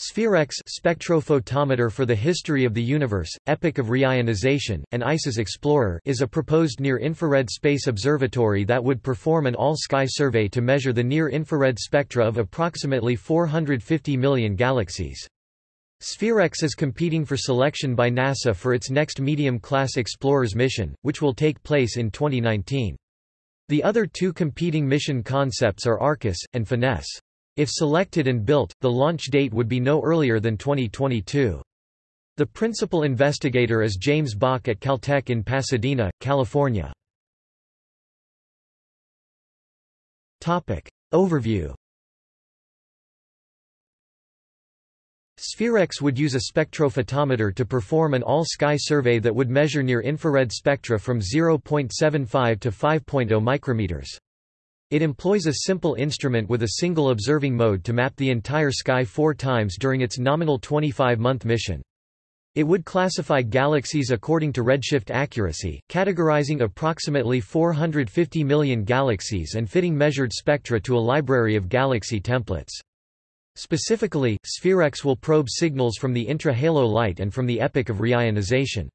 Spherex spectrophotometer for the history of the universe, epoch of reionization, and Ices Explorer is a proposed near-infrared space observatory that would perform an all-sky survey to measure the near-infrared spectra of approximately 450 million galaxies. Spherex is competing for selection by NASA for its next medium-class Explorers mission, which will take place in 2019. The other two competing mission concepts are Arcus, and Finesse. If selected and built, the launch date would be no earlier than 2022. The principal investigator is James Bock at Caltech in Pasadena, California. Topic. Overview Spherex would use a spectrophotometer to perform an all-sky survey that would measure near-infrared spectra from 0.75 to 5.0 micrometers. It employs a simple instrument with a single observing mode to map the entire sky four times during its nominal 25-month mission. It would classify galaxies according to redshift accuracy, categorizing approximately 450 million galaxies and fitting measured spectra to a library of galaxy templates. Specifically, Spherex will probe signals from the intra-halo light and from the epoch of reionization.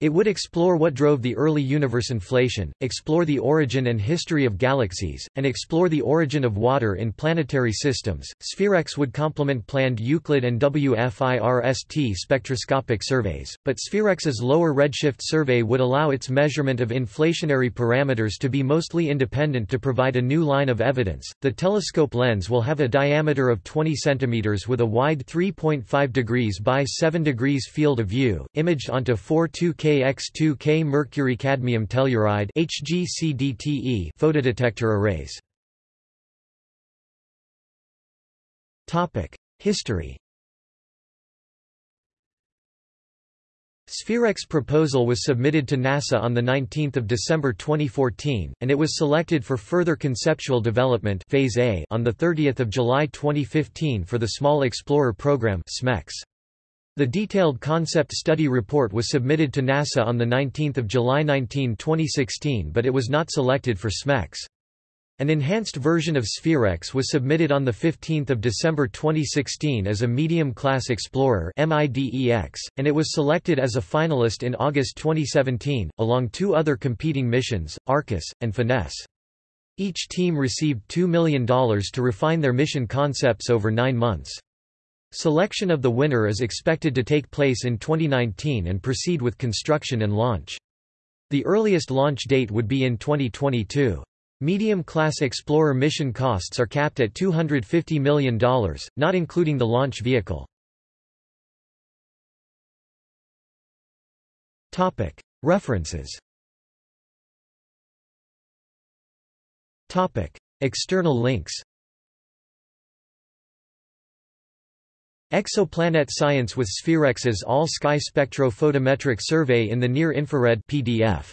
It would explore what drove the early universe inflation, explore the origin and history of galaxies, and explore the origin of water in planetary systems. Spherex would complement planned Euclid and WFIRST spectroscopic surveys, but Spherex's lower redshift survey would allow its measurement of inflationary parameters to be mostly independent to provide a new line of evidence. The telescope lens will have a diameter of 20 cm with a wide 3.5 degrees by 7 degrees field of view, imaged onto four 2K KX2K mercury cadmium telluride HGCDTE photodetector arrays. Topic: History. Spherex proposal was submitted to NASA on 19 December 2014, and it was selected for further conceptual development phase A on 30 July 2015 for the Small Explorer Program SMEX. The detailed concept study report was submitted to NASA on 19 July 19, 2016 but it was not selected for SMEX. An enhanced version of Spherex was submitted on 15 December 2016 as a medium-class Explorer and it was selected as a finalist in August 2017, along two other competing missions, Arcus, and Finesse. Each team received $2 million to refine their mission concepts over nine months. Selection of the winner is expected to take place in 2019 and proceed with construction and launch. The earliest launch date would be in 2022. Medium-class Explorer mission costs are capped at $250 million, not including the launch vehicle. References External links Exoplanet Science with Spherex's All-Sky Spectro Photometric Survey in the Near Infrared PDF